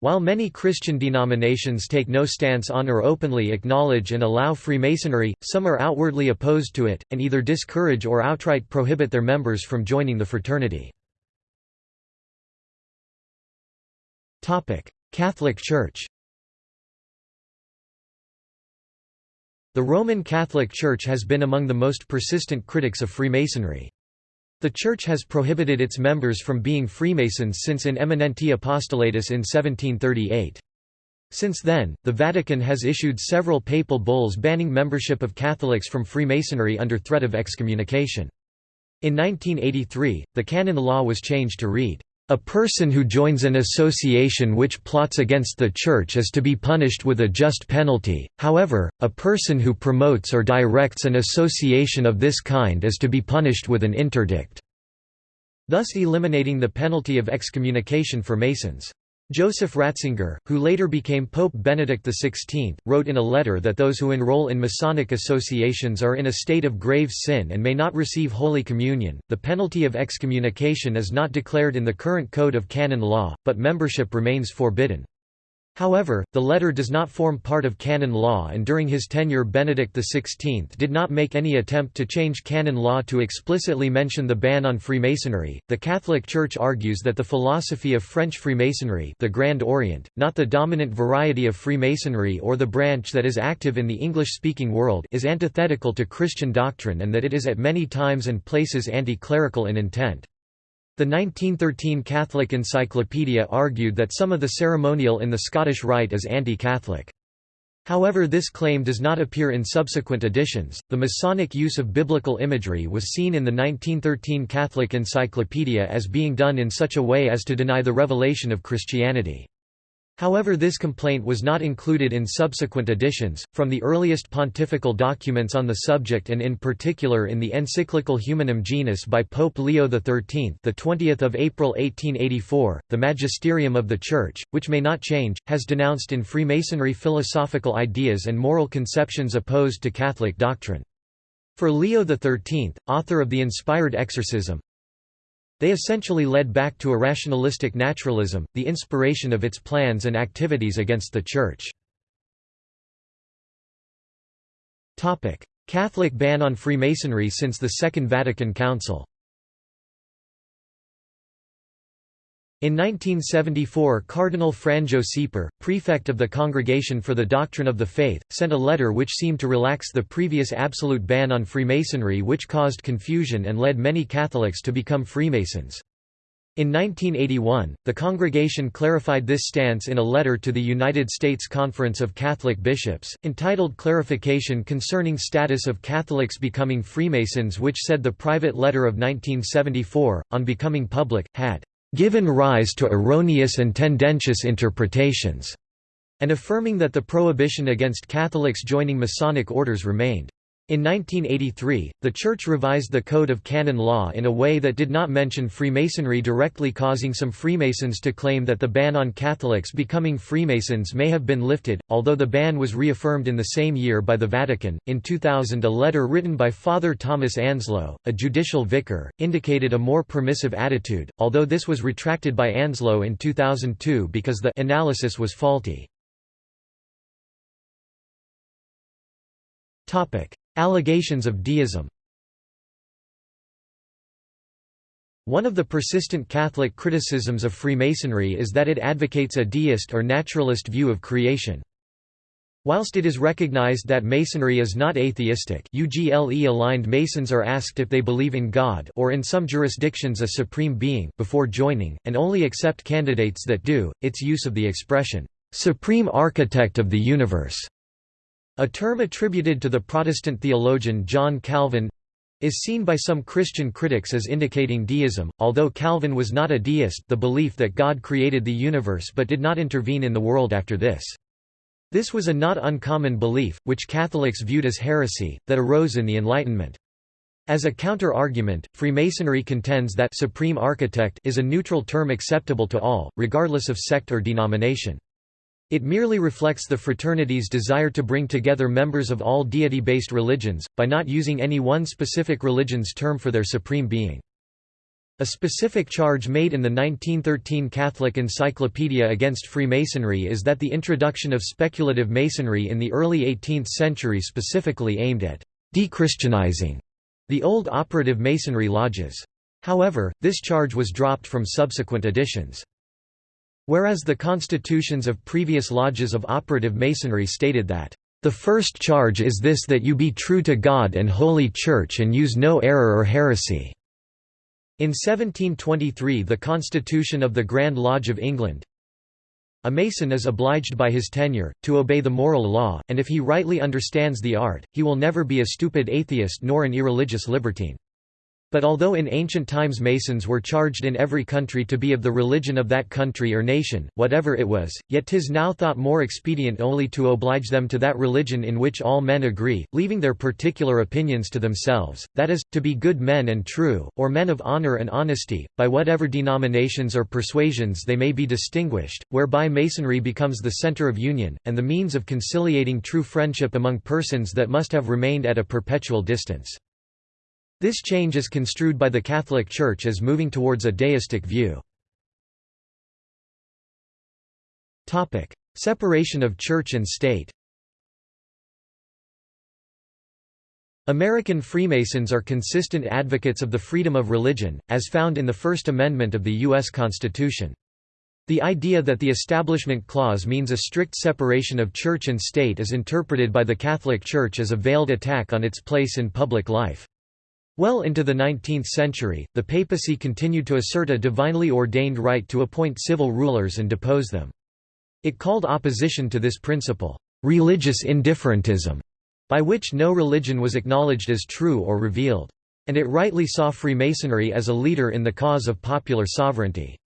While many Christian denominations take no stance on or openly acknowledge and allow Freemasonry, some are outwardly opposed to it, and either discourage or outright prohibit their members from joining the fraternity. Catholic Church The Roman Catholic Church has been among the most persistent critics of Freemasonry. The Church has prohibited its members from being Freemasons since In Eminenti Apostolatus in 1738. Since then, the Vatican has issued several papal bulls banning membership of Catholics from Freemasonry under threat of excommunication. In 1983, the canon law was changed to read, a person who joins an association which plots against the Church is to be punished with a just penalty, however, a person who promotes or directs an association of this kind is to be punished with an interdict, thus eliminating the penalty of excommunication for Masons. Joseph Ratzinger, who later became Pope Benedict XVI, wrote in a letter that those who enroll in Masonic associations are in a state of grave sin and may not receive Holy Communion. The penalty of excommunication is not declared in the current Code of Canon Law, but membership remains forbidden. However, the letter does not form part of canon law and during his tenure Benedict XVI did not make any attempt to change canon law to explicitly mention the ban on Freemasonry. The Catholic Church argues that the philosophy of French Freemasonry, the Grand Orient, not the dominant variety of Freemasonry or the branch that is active in the English-speaking world, is antithetical to Christian doctrine and that it is at many times and places anti-clerical in intent. The 1913 Catholic Encyclopedia argued that some of the ceremonial in the Scottish Rite is anti-Catholic. However, this claim does not appear in subsequent editions. The Masonic use of biblical imagery was seen in the 1913 Catholic Encyclopedia as being done in such a way as to deny the revelation of Christianity. However this complaint was not included in subsequent editions, from the earliest pontifical documents on the subject and in particular in the encyclical Humanum Genus by Pope Leo XIII the 20th of April 1884, the Magisterium of the Church, which may not change, has denounced in Freemasonry philosophical ideas and moral conceptions opposed to Catholic doctrine. For Leo XIII, author of the Inspired Exorcism, they essentially led back to a rationalistic naturalism, the inspiration of its plans and activities against the Church. Catholic ban on Freemasonry since the Second Vatican Council In 1974 Cardinal Franjo Šeper, prefect of the Congregation for the Doctrine of the Faith, sent a letter which seemed to relax the previous absolute ban on Freemasonry which caused confusion and led many Catholics to become Freemasons. In 1981, the congregation clarified this stance in a letter to the United States Conference of Catholic Bishops, entitled Clarification Concerning Status of Catholics Becoming Freemasons which said the private letter of 1974, on becoming public, had given rise to erroneous and tendentious interpretations, and affirming that the prohibition against Catholics joining Masonic orders remained. In 1983, the Church revised the Code of Canon Law in a way that did not mention Freemasonry directly causing some Freemasons to claim that the ban on Catholics becoming Freemasons may have been lifted, although the ban was reaffirmed in the same year by the Vatican. In 2000 a letter written by Father Thomas Anslow, a judicial vicar, indicated a more permissive attitude, although this was retracted by Anslow in 2002 because the analysis was faulty. Allegations of deism One of the persistent Catholic criticisms of Freemasonry is that it advocates a deist or naturalist view of creation. Whilst it is recognized that Masonry is not atheistic UGLE-aligned Masons are asked if they believe in God or in some jurisdictions a supreme being before joining, and only accept candidates that do, its use of the expression, "'Supreme Architect of the Universe' A term attributed to the Protestant theologian John Calvin is seen by some Christian critics as indicating deism, although Calvin was not a deist the belief that God created the universe but did not intervene in the world after this. This was a not uncommon belief, which Catholics viewed as heresy, that arose in the Enlightenment. As a counter-argument, Freemasonry contends that «supreme architect» is a neutral term acceptable to all, regardless of sect or denomination. It merely reflects the fraternity's desire to bring together members of all deity-based religions, by not using any one specific religion's term for their supreme being. A specific charge made in the 1913 Catholic Encyclopedia against Freemasonry is that the introduction of speculative Masonry in the early 18th century specifically aimed at «dechristianizing» the old operative Masonry lodges. However, this charge was dropped from subsequent editions. Whereas the constitutions of previous lodges of operative Masonry stated that the first charge is this that you be true to God and Holy Church and use no error or heresy." In 1723 the Constitution of the Grand Lodge of England A Mason is obliged by his tenure, to obey the moral law, and if he rightly understands the art, he will never be a stupid atheist nor an irreligious libertine. But although in ancient times Masons were charged in every country to be of the religion of that country or nation, whatever it was, yet 'tis now thought more expedient only to oblige them to that religion in which all men agree, leaving their particular opinions to themselves, that is, to be good men and true, or men of honour and honesty, by whatever denominations or persuasions they may be distinguished, whereby Masonry becomes the centre of union, and the means of conciliating true friendship among persons that must have remained at a perpetual distance. This change is construed by the Catholic Church as moving towards a deistic view. Separation of church and state American Freemasons are consistent advocates of the freedom of religion, as found in the First Amendment of the U.S. Constitution. The idea that the Establishment Clause means a strict separation of church and state is interpreted by the Catholic Church as a veiled attack on its place in public life. Well into the 19th century, the papacy continued to assert a divinely ordained right to appoint civil rulers and depose them. It called opposition to this principle, "...religious indifferentism", by which no religion was acknowledged as true or revealed. And it rightly saw Freemasonry as a leader in the cause of popular sovereignty.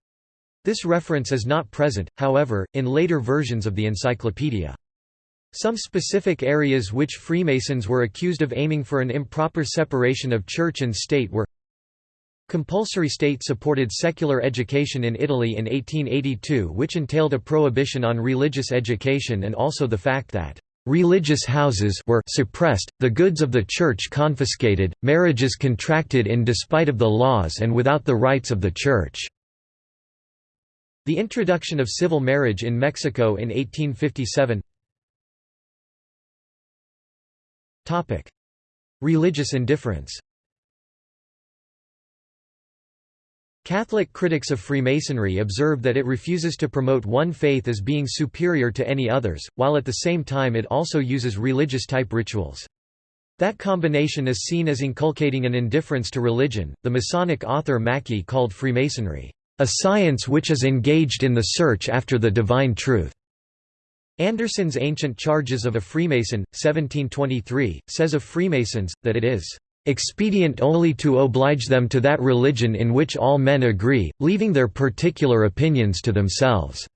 This reference is not present, however, in later versions of the encyclopedia. Some specific areas which Freemasons were accused of aiming for an improper separation of church and state were Compulsory state-supported secular education in Italy in 1882 which entailed a prohibition on religious education and also the fact that religious houses were suppressed, the goods of the church confiscated, marriages contracted in despite of the laws and without the rights of the church." The introduction of civil marriage in Mexico in 1857 Topic: Religious indifference. Catholic critics of Freemasonry observe that it refuses to promote one faith as being superior to any others, while at the same time it also uses religious-type rituals. That combination is seen as inculcating an indifference to religion. The Masonic author Mackey called Freemasonry, a science which is engaged in the search after the divine truth. Anderson's Ancient Charges of a Freemason, 1723, says of Freemasons, that it is expedient only to oblige them to that religion in which all men agree, leaving their particular opinions to themselves."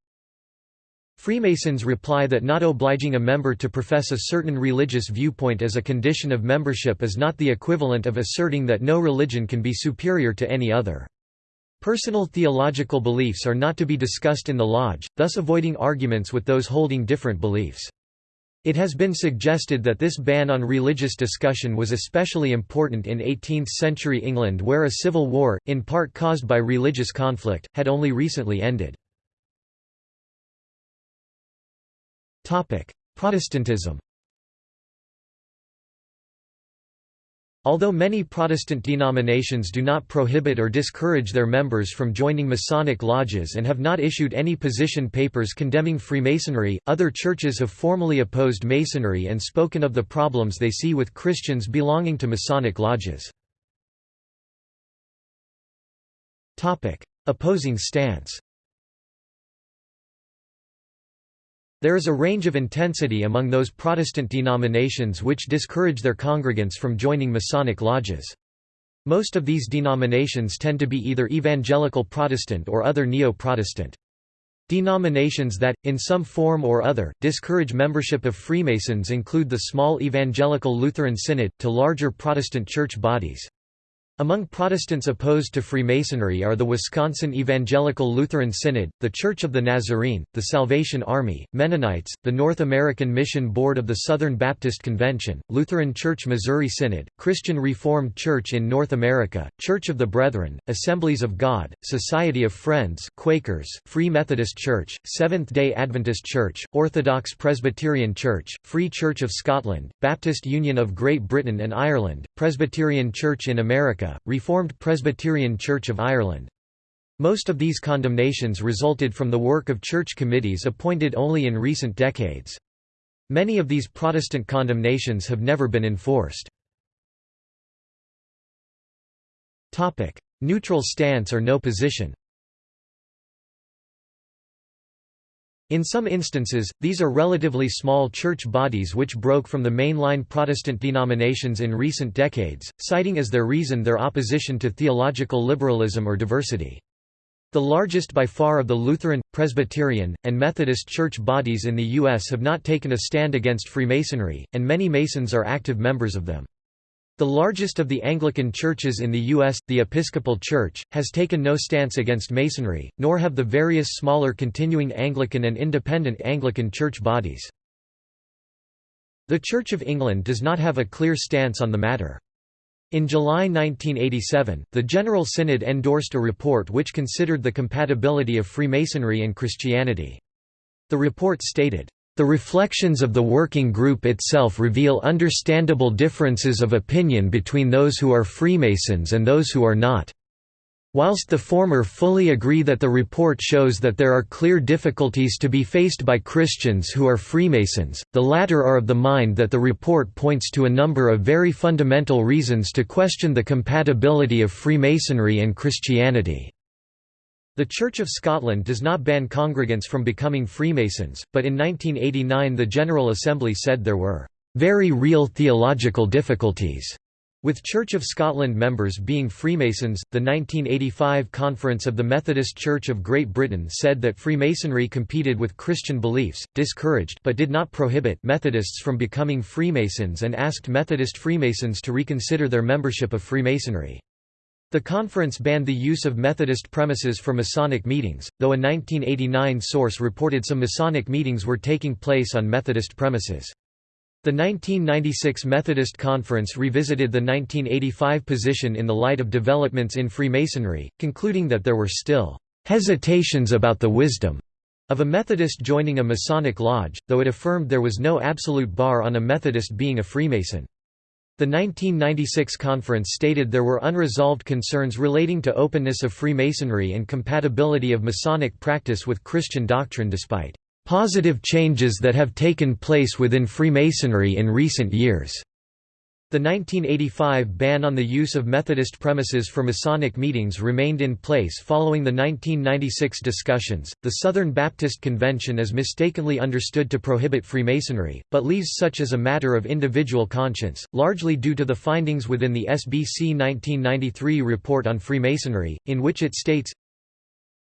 Freemasons reply that not obliging a member to profess a certain religious viewpoint as a condition of membership is not the equivalent of asserting that no religion can be superior to any other. Personal theological beliefs are not to be discussed in the lodge, thus avoiding arguments with those holding different beliefs. It has been suggested that this ban on religious discussion was especially important in 18th-century England where a civil war, in part caused by religious conflict, had only recently ended. Protestantism Although many Protestant denominations do not prohibit or discourage their members from joining Masonic lodges and have not issued any position papers condemning Freemasonry, other churches have formally opposed Masonry and spoken of the problems they see with Christians belonging to Masonic lodges. Opposing stance There is a range of intensity among those Protestant denominations which discourage their congregants from joining Masonic lodges. Most of these denominations tend to be either evangelical Protestant or other neo-Protestant. Denominations that, in some form or other, discourage membership of Freemasons include the small Evangelical Lutheran Synod, to larger Protestant church bodies. Among Protestants opposed to Freemasonry are the Wisconsin Evangelical Lutheran Synod, the Church of the Nazarene, the Salvation Army, Mennonites, the North American Mission Board of the Southern Baptist Convention, Lutheran Church Missouri Synod, Christian Reformed Church in North America, Church of the Brethren, Assemblies of God, Society of Friends Quakers, Free Methodist Church, Seventh-day Adventist Church, Orthodox Presbyterian Church, Free Church of Scotland, Baptist Union of Great Britain and Ireland, Presbyterian Church in Reformed Presbyterian Church of Ireland. Most of these condemnations resulted from the work of church committees appointed only in recent decades. Many of these Protestant condemnations have never been enforced. Neutral stance or no position In some instances, these are relatively small church bodies which broke from the mainline Protestant denominations in recent decades, citing as their reason their opposition to theological liberalism or diversity. The largest by far of the Lutheran, Presbyterian, and Methodist church bodies in the U.S. have not taken a stand against Freemasonry, and many Masons are active members of them. The largest of the Anglican churches in the U.S., the Episcopal Church, has taken no stance against Masonry, nor have the various smaller continuing Anglican and independent Anglican church bodies. The Church of England does not have a clear stance on the matter. In July 1987, the General Synod endorsed a report which considered the compatibility of Freemasonry and Christianity. The report stated, the reflections of the working group itself reveal understandable differences of opinion between those who are Freemasons and those who are not. Whilst the former fully agree that the report shows that there are clear difficulties to be faced by Christians who are Freemasons, the latter are of the mind that the report points to a number of very fundamental reasons to question the compatibility of Freemasonry and Christianity. The Church of Scotland does not ban congregants from becoming Freemasons, but in 1989 the General Assembly said there were very real theological difficulties with Church of Scotland members being Freemasons, the 1985 Conference of the Methodist Church of Great Britain said that Freemasonry competed with Christian beliefs, discouraged but did not prohibit Methodists from becoming Freemasons and asked Methodist Freemasons to reconsider their membership of Freemasonry. The conference banned the use of Methodist premises for Masonic meetings, though a 1989 source reported some Masonic meetings were taking place on Methodist premises. The 1996 Methodist Conference revisited the 1985 position in the light of developments in Freemasonry, concluding that there were still hesitations about the wisdom of a Methodist joining a Masonic lodge, though it affirmed there was no absolute bar on a Methodist being a Freemason. The 1996 conference stated there were unresolved concerns relating to openness of Freemasonry and compatibility of Masonic practice with Christian doctrine despite positive changes that have taken place within Freemasonry in recent years. The 1985 ban on the use of Methodist premises for Masonic meetings remained in place following the 1996 discussions. The Southern Baptist Convention is mistakenly understood to prohibit Freemasonry, but leaves such as a matter of individual conscience, largely due to the findings within the SBC 1993 report on Freemasonry, in which it states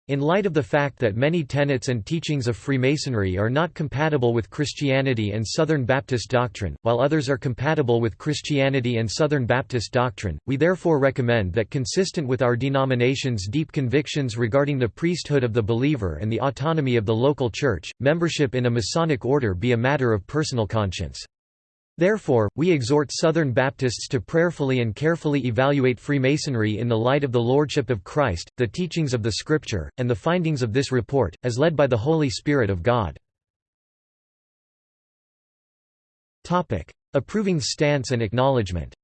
in light of the fact that many tenets and teachings of Freemasonry are not compatible with Christianity and Southern Baptist doctrine, while others are compatible with Christianity and Southern Baptist doctrine, we therefore recommend that consistent with our denomination's deep convictions regarding the priesthood of the believer and the autonomy of the local church, membership in a Masonic order be a matter of personal conscience. Therefore, we exhort Southern Baptists to prayerfully and carefully evaluate Freemasonry in the light of the Lordship of Christ, the teachings of the Scripture, and the findings of this report, as led by the Holy Spirit of God. Approving stance and acknowledgement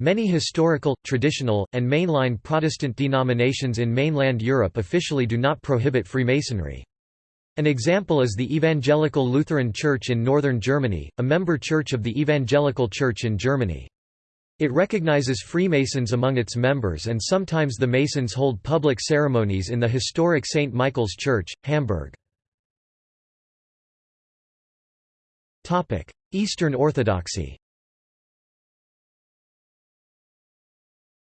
Many historical, traditional, and mainline Protestant denominations in mainland Europe officially do not prohibit Freemasonry. An example is the Evangelical Lutheran Church in northern Germany, a member church of the Evangelical Church in Germany. It recognizes Freemasons among its members and sometimes the Masons hold public ceremonies in the historic St. Michael's Church, Hamburg. Eastern Orthodoxy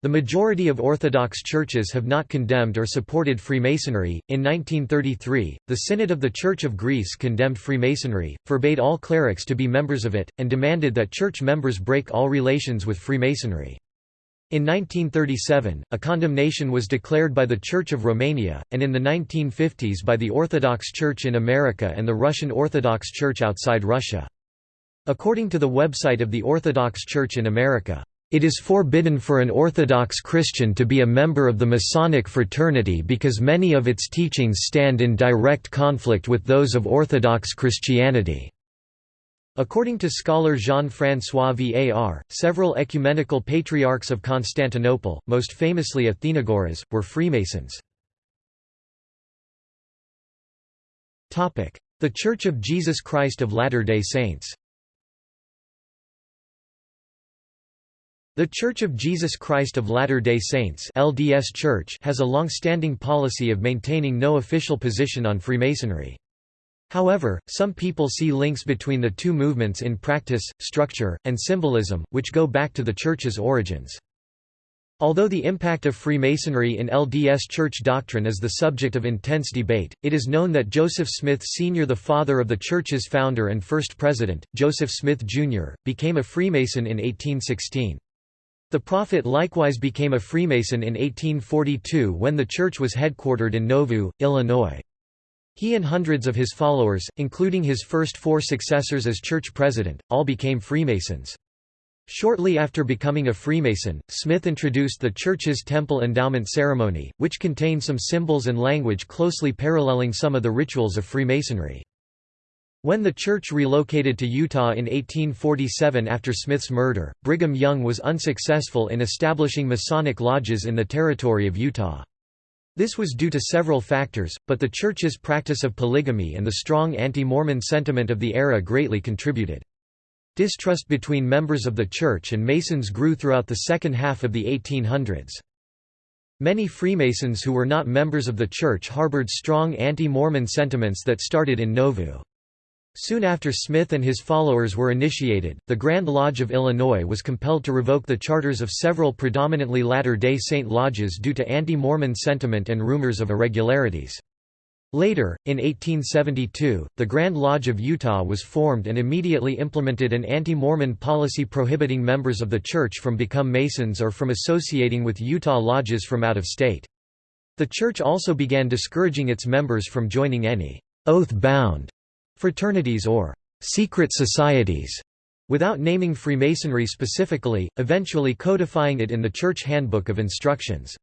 The majority of Orthodox churches have not condemned or supported Freemasonry. In 1933, the Synod of the Church of Greece condemned Freemasonry, forbade all clerics to be members of it, and demanded that church members break all relations with Freemasonry. In 1937, a condemnation was declared by the Church of Romania, and in the 1950s by the Orthodox Church in America and the Russian Orthodox Church outside Russia. According to the website of the Orthodox Church in America, it is forbidden for an Orthodox Christian to be a member of the Masonic fraternity because many of its teachings stand in direct conflict with those of Orthodox Christianity. According to scholar Jean-François Var, several ecumenical patriarchs of Constantinople, most famously Athenagoras, were Freemasons. The Church of Jesus Christ of Latter-day Saints The Church of Jesus Christ of Latter-day Saints LDS Church has a long-standing policy of maintaining no official position on Freemasonry. However, some people see links between the two movements in practice, structure, and symbolism, which go back to the Church's origins. Although the impact of Freemasonry in LDS Church doctrine is the subject of intense debate, it is known that Joseph Smith Sr. the father of the Church's founder and first president, Joseph Smith Jr., became a Freemason in 1816. The prophet likewise became a Freemason in 1842 when the church was headquartered in Nauvoo, Illinois. He and hundreds of his followers, including his first four successors as church president, all became Freemasons. Shortly after becoming a Freemason, Smith introduced the church's temple endowment ceremony, which contained some symbols and language closely paralleling some of the rituals of Freemasonry. When the church relocated to Utah in 1847 after Smith's murder, Brigham Young was unsuccessful in establishing Masonic lodges in the territory of Utah. This was due to several factors, but the church's practice of polygamy and the strong anti-Mormon sentiment of the era greatly contributed. Distrust between members of the church and Masons grew throughout the second half of the 1800s. Many Freemasons who were not members of the church harbored strong anti-Mormon sentiments that started in Nauvoo. Soon after Smith and his followers were initiated, the Grand Lodge of Illinois was compelled to revoke the charters of several predominantly Latter-day Saint lodges due to anti-Mormon sentiment and rumors of irregularities. Later, in 1872, the Grand Lodge of Utah was formed and immediately implemented an anti-Mormon policy prohibiting members of the church from become Masons or from associating with Utah lodges from out of state. The church also began discouraging its members from joining any oath-bound fraternities or secret societies, without naming Freemasonry specifically, eventually codifying it in the Church Handbook of Instructions.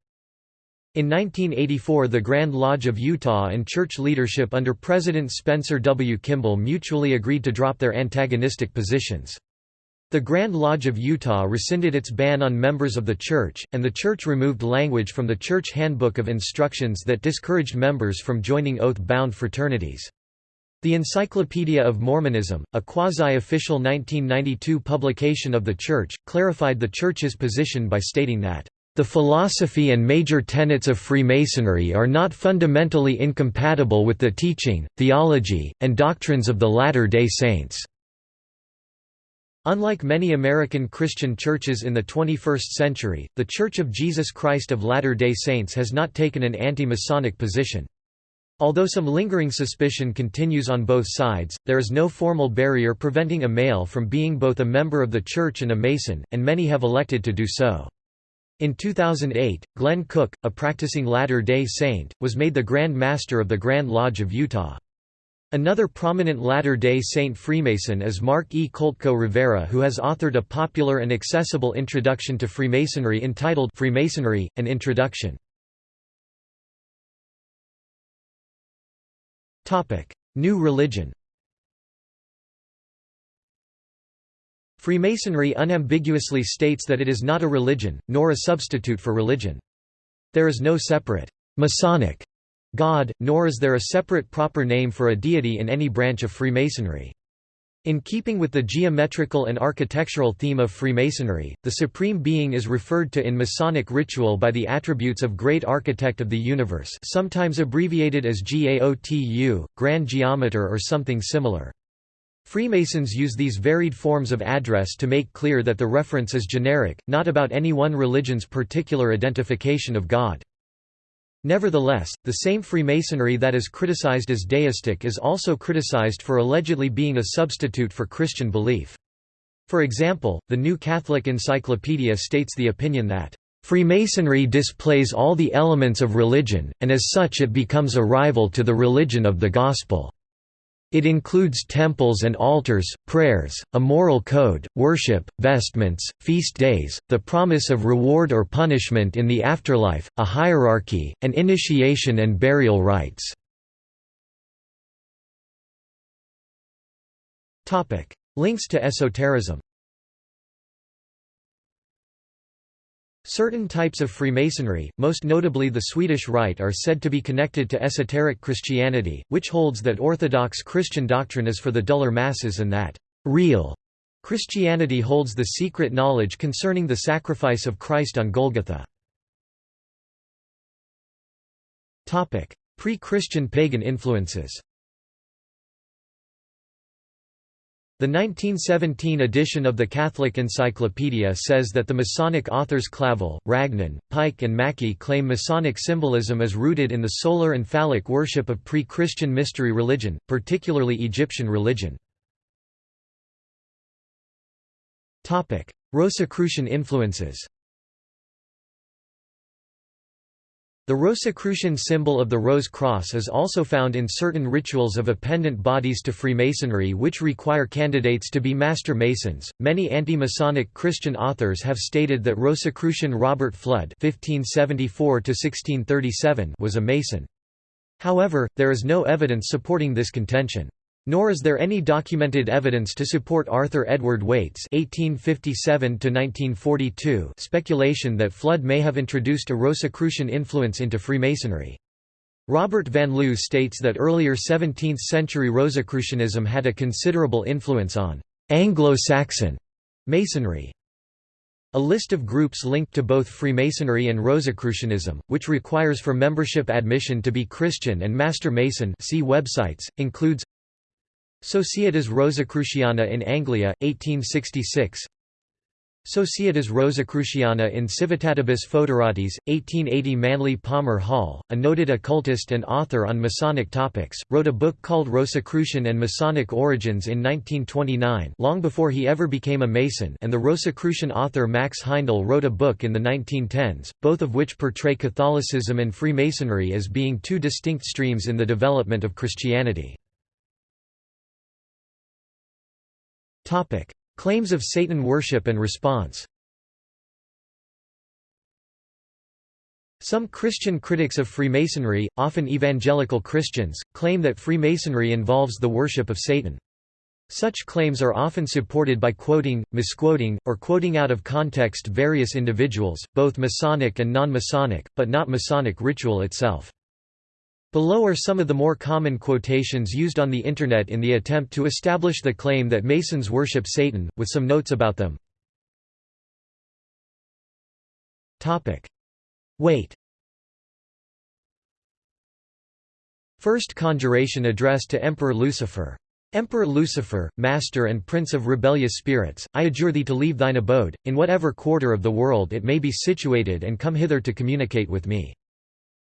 In 1984 the Grand Lodge of Utah and church leadership under President Spencer W. Kimball mutually agreed to drop their antagonistic positions. The Grand Lodge of Utah rescinded its ban on members of the church, and the church removed language from the Church Handbook of Instructions that discouraged members from joining oath-bound fraternities. The Encyclopedia of Mormonism, a quasi-official 1992 publication of the Church, clarified the Church's position by stating that, "...the philosophy and major tenets of Freemasonry are not fundamentally incompatible with the teaching, theology, and doctrines of the Latter-day Saints." Unlike many American Christian churches in the 21st century, the Church of Jesus Christ of Latter-day Saints has not taken an anti-Masonic position. Although some lingering suspicion continues on both sides, there is no formal barrier preventing a male from being both a member of the church and a Mason, and many have elected to do so. In 2008, Glenn Cook, a practicing Latter-day Saint, was made the Grand Master of the Grand Lodge of Utah. Another prominent Latter-day Saint Freemason is Mark E. Koltko Rivera who has authored a popular and accessible introduction to Freemasonry entitled Freemasonry, An Introduction. New religion Freemasonry unambiguously states that it is not a religion, nor a substitute for religion. There is no separate Masonic God, nor is there a separate proper name for a deity in any branch of Freemasonry. In keeping with the geometrical and architectural theme of Freemasonry, the Supreme Being is referred to in Masonic ritual by the attributes of Great Architect of the Universe sometimes abbreviated as GAOTU, Grand Geometer or something similar. Freemasons use these varied forms of address to make clear that the reference is generic, not about any one religion's particular identification of God. Nevertheless, the same Freemasonry that is criticized as deistic is also criticized for allegedly being a substitute for Christian belief. For example, the New Catholic Encyclopedia states the opinion that, "...Freemasonry displays all the elements of religion, and as such it becomes a rival to the religion of the Gospel." It includes temples and altars, prayers, a moral code, worship, vestments, feast days, the promise of reward or punishment in the afterlife, a hierarchy, and initiation and burial rites. Links to esotericism Certain types of Freemasonry, most notably the Swedish Rite are said to be connected to esoteric Christianity, which holds that Orthodox Christian doctrine is for the duller masses and that real Christianity holds the secret knowledge concerning the sacrifice of Christ on Golgotha. Pre-Christian pagan influences The 1917 edition of the Catholic Encyclopedia says that the Masonic authors Clavel, Ragon, Pike and Mackey claim Masonic symbolism is rooted in the solar and phallic worship of pre-Christian mystery religion, particularly Egyptian religion. Rosicrucian influences The Rosicrucian symbol of the Rose Cross is also found in certain rituals of appendant bodies to Freemasonry which require candidates to be Master Masons. Many anti-Masonic Christian authors have stated that Rosicrucian Robert Fludd (1574–1637) was a Mason. However, there is no evidence supporting this contention. Nor is there any documented evidence to support Arthur Edward Waite's (1857–1942) speculation that Fludd may have introduced a Rosicrucian influence into Freemasonry. Robert Van Loo states that earlier 17th-century Rosicrucianism had a considerable influence on Anglo-Saxon Masonry. A list of groups linked to both Freemasonry and Rosicrucianism, which requires for membership admission to be Christian and Master Mason see websites, includes Societas Rosicruciana in Anglia, 1866 Societas Rosicruciana in Civitatibus Foederatis, 1880 Manly Palmer Hall, a noted occultist and author on Masonic topics, wrote a book called Rosicrucian and Masonic Origins in 1929 long before he ever became a Mason and the Rosicrucian author Max Heindel wrote a book in the 1910s, both of which portray Catholicism and Freemasonry as being two distinct streams in the development of Christianity. Topic: Claims of Satan worship and response. Some Christian critics of Freemasonry, often evangelical Christians, claim that Freemasonry involves the worship of Satan. Such claims are often supported by quoting, misquoting, or quoting out of context various individuals, both Masonic and non-Masonic, but not Masonic ritual itself. Below are some of the more common quotations used on the Internet in the attempt to establish the claim that Masons worship Satan, with some notes about them. Waite First conjuration addressed to Emperor Lucifer. Emperor Lucifer, master and prince of rebellious spirits, I adjure thee to leave thine abode, in whatever quarter of the world it may be situated and come hither to communicate with me.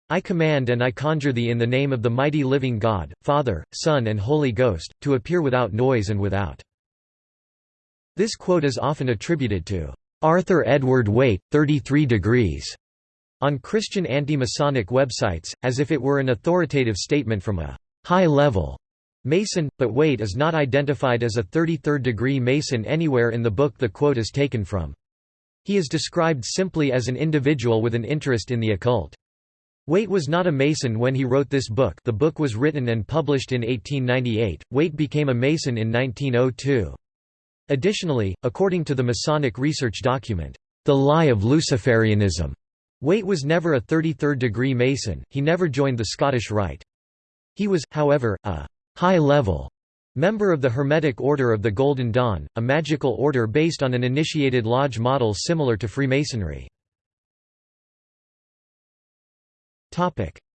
I command and I conjure thee in the name of the mighty living God, Father, Son and Holy Ghost, to appear without noise and without." This quote is often attributed to Arthur Edward Waite, 33 degrees, on Christian anti-Masonic websites, as if it were an authoritative statement from a high-level Mason, but Waite is not identified as a 33rd degree Mason anywhere in the book the quote is taken from. He is described simply as an individual with an interest in the occult. Waite was not a Mason when he wrote this book the book was written and published in 1898, Waite became a Mason in 1902. Additionally, according to the Masonic research document, The Lie of Luciferianism, Waite was never a 33rd degree Mason, he never joined the Scottish Rite. He was, however, a high-level member of the Hermetic Order of the Golden Dawn, a magical order based on an initiated lodge model similar to Freemasonry.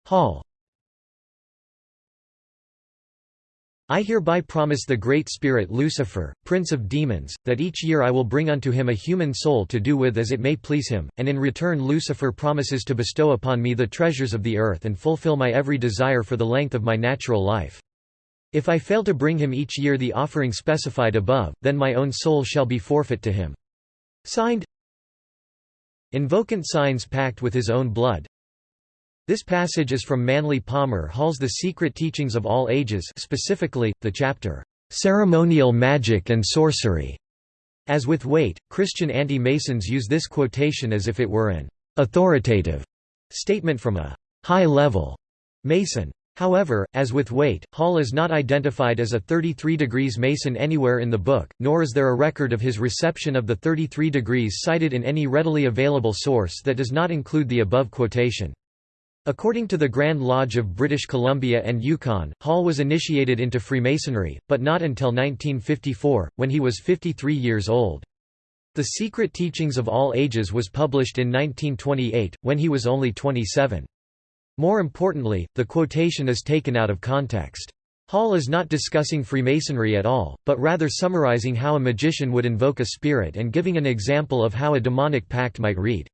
Hall I hereby promise the Great Spirit Lucifer, Prince of Demons, that each year I will bring unto him a human soul to do with as it may please him, and in return Lucifer promises to bestow upon me the treasures of the earth and fulfill my every desire for the length of my natural life. If I fail to bring him each year the offering specified above, then my own soul shall be forfeit to him. Signed Invocant signs pact with his own blood, this passage is from Manly Palmer Hall's The Secret Teachings of All Ages specifically, the chapter, "'Ceremonial Magic and Sorcery". As with Waite, Christian anti-Masons use this quotation as if it were an "'authoritative' statement from a "'high-level' Mason. However, as with Waite, Hall is not identified as a 33 degrees Mason anywhere in the book, nor is there a record of his reception of the 33 degrees cited in any readily available source that does not include the above quotation. According to the Grand Lodge of British Columbia and Yukon, Hall was initiated into Freemasonry, but not until 1954, when he was 53 years old. The Secret Teachings of All Ages was published in 1928, when he was only 27. More importantly, the quotation is taken out of context. Hall is not discussing Freemasonry at all, but rather summarizing how a magician would invoke a spirit and giving an example of how a demonic pact might read.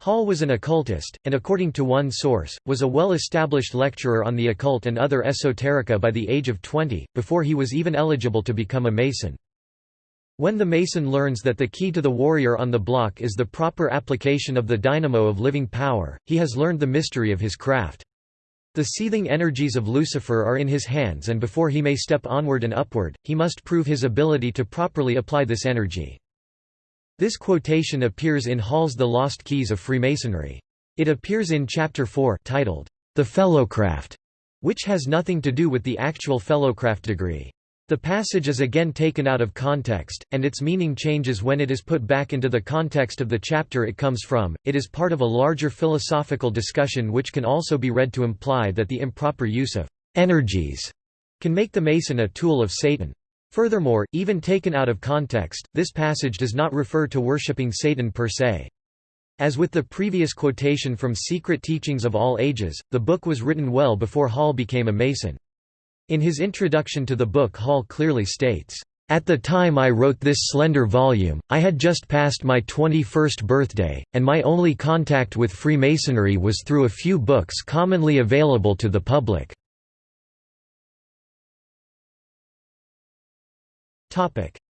Hall was an occultist, and according to one source, was a well-established lecturer on the occult and other esoterica by the age of 20, before he was even eligible to become a Mason. When the Mason learns that the key to the warrior on the block is the proper application of the dynamo of living power, he has learned the mystery of his craft. The seething energies of Lucifer are in his hands and before he may step onward and upward, he must prove his ability to properly apply this energy. This quotation appears in Hall's The Lost Keys of Freemasonry. It appears in Chapter 4 titled, The Fellowcraft, which has nothing to do with the actual Fellowcraft degree. The passage is again taken out of context, and its meaning changes when it is put back into the context of the chapter it comes from. It is part of a larger philosophical discussion which can also be read to imply that the improper use of energies can make the Mason a tool of Satan. Furthermore, even taken out of context, this passage does not refer to worshipping Satan per se. As with the previous quotation from Secret Teachings of All Ages, the book was written well before Hall became a Mason. In his introduction to the book Hall clearly states, "...at the time I wrote this slender volume, I had just passed my 21st birthday, and my only contact with Freemasonry was through a few books commonly available to the public."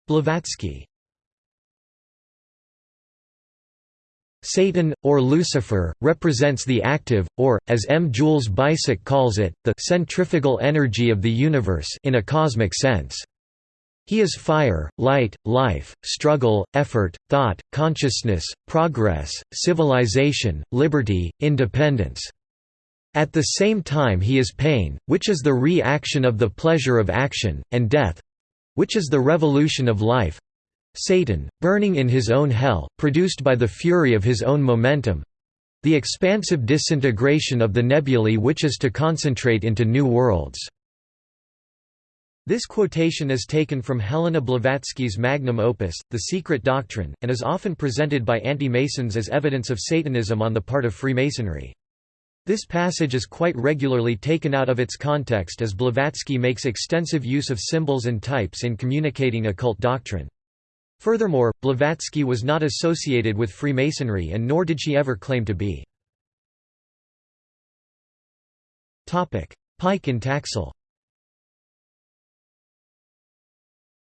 Blavatsky Satan, or Lucifer, represents the active, or, as M. Jules Baissac calls it, the centrifugal energy of the universe in a cosmic sense. He is fire, light, life, struggle, effort, thought, consciousness, progress, civilization, liberty, independence. At the same time he is pain, which is the re-action of the pleasure of action, and death, which is the revolution of life Satan, burning in his own hell, produced by the fury of his own momentum the expansive disintegration of the nebulae which is to concentrate into new worlds. This quotation is taken from Helena Blavatsky's magnum opus, The Secret Doctrine, and is often presented by anti-Masons as evidence of Satanism on the part of Freemasonry. This passage is quite regularly taken out of its context as Blavatsky makes extensive use of symbols and types in communicating occult doctrine. Furthermore, Blavatsky was not associated with Freemasonry and nor did she ever claim to be. Pike and Taxil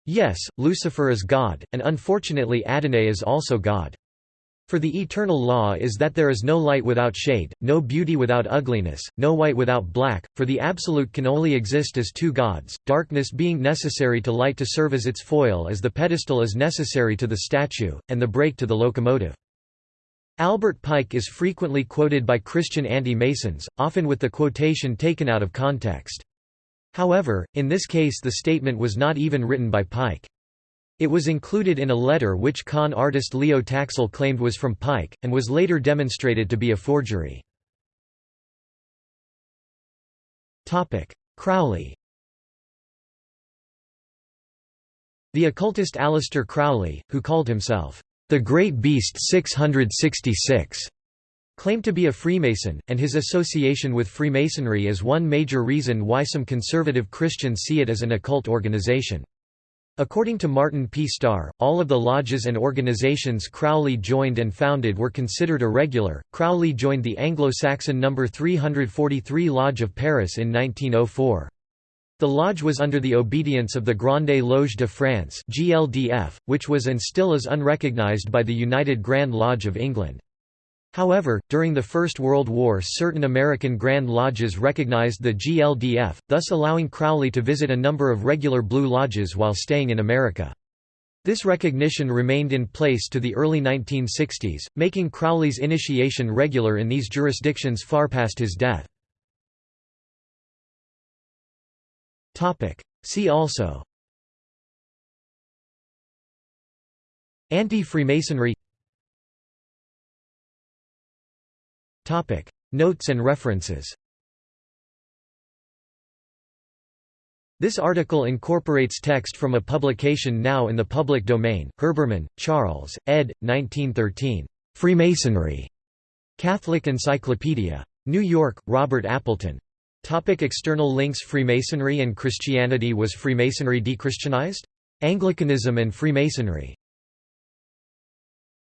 Yes, Lucifer is God, and unfortunately Adonai is also God. For the eternal law is that there is no light without shade, no beauty without ugliness, no white without black, for the Absolute can only exist as two gods, darkness being necessary to light to serve as its foil as the pedestal is necessary to the statue, and the brake to the locomotive. Albert Pike is frequently quoted by Christian anti-Masons, often with the quotation taken out of context. However, in this case the statement was not even written by Pike. It was included in a letter which con artist Leo Taxil claimed was from Pike, and was later demonstrated to be a forgery. Crowley The occultist Aleister Crowley, who called himself, "...the Great Beast 666", claimed to be a Freemason, and his association with Freemasonry is one major reason why some conservative Christians see it as an occult organization. According to Martin P. Starr, all of the lodges and organizations Crowley joined and founded were considered irregular. Crowley joined the Anglo-Saxon No. 343 Lodge of Paris in 1904. The lodge was under the obedience of the Grande Loge de France (GLDF), which was and still is unrecognized by the United Grand Lodge of England. However, during the First World War certain American Grand Lodges recognized the GLDF, thus allowing Crowley to visit a number of regular Blue Lodges while staying in America. This recognition remained in place to the early 1960s, making Crowley's initiation regular in these jurisdictions far past his death. See also Anti-Freemasonry Notes and references This article incorporates text from a publication now in the public domain, Herbermann, Charles, ed. 1913. Freemasonry. Catholic Encyclopedia. New York, Robert Appleton. Topic external links Freemasonry and Christianity Was Freemasonry dechristianized? Anglicanism and Freemasonry